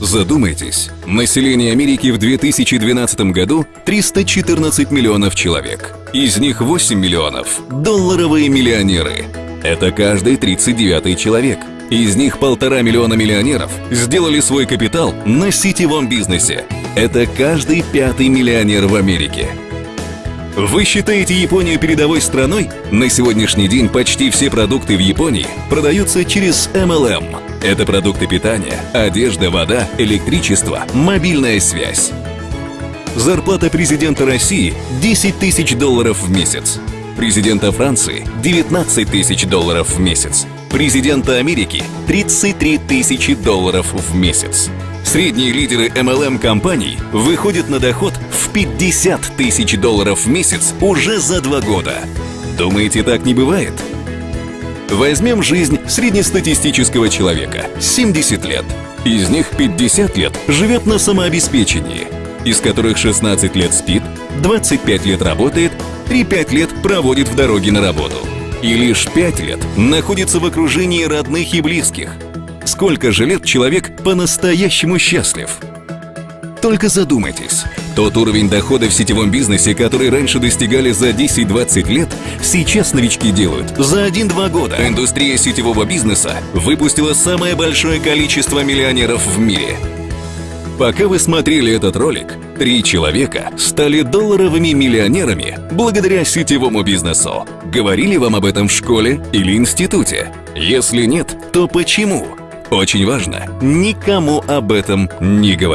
Задумайтесь, население Америки в 2012 году 314 миллионов человек. Из них 8 миллионов – долларовые миллионеры. Это каждый 39 человек. Из них полтора миллиона миллионеров сделали свой капитал на сетевом бизнесе. Это каждый пятый миллионер в Америке. Вы считаете Японию передовой страной? На сегодняшний день почти все продукты в Японии продаются через MLM. Это продукты питания, одежда, вода, электричество, мобильная связь. Зарплата президента России – 10 тысяч долларов в месяц. Президента Франции – 19 тысяч долларов в месяц. Президента Америки – 33 тысячи долларов в месяц. Средние лидеры MLM-компаний выходят на доход в 50 тысяч долларов в месяц уже за два года. Думаете, так не бывает? Возьмем жизнь среднестатистического человека – 70 лет. Из них 50 лет живет на самообеспечении, из которых 16 лет спит, 25 лет работает, 3-5 лет проводит в дороге на работу. И лишь 5 лет находится в окружении родных и близких – Сколько же лет человек по-настоящему счастлив? Только задумайтесь. Тот уровень дохода в сетевом бизнесе, который раньше достигали за 10-20 лет, сейчас новички делают за 1-2 года. Индустрия сетевого бизнеса выпустила самое большое количество миллионеров в мире. Пока вы смотрели этот ролик, три человека стали долларовыми миллионерами благодаря сетевому бизнесу. Говорили вам об этом в школе или институте? Если нет, то почему? Очень важно никому об этом не говорить.